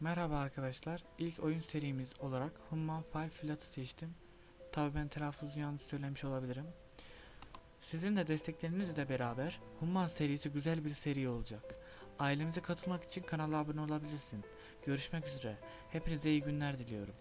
Merhaba arkadaşlar. İlk oyun serimiz olarak Human Fall Flat'ı seçtim. Tabi ben telaffuzu yanlış söylemiş olabilirim. Sizin de desteklerinizle beraber Human serisi güzel bir seri olacak. Ailemize katılmak için kanala abone olabilirsin. Görüşmek üzere. Hepinize iyi günler diliyorum.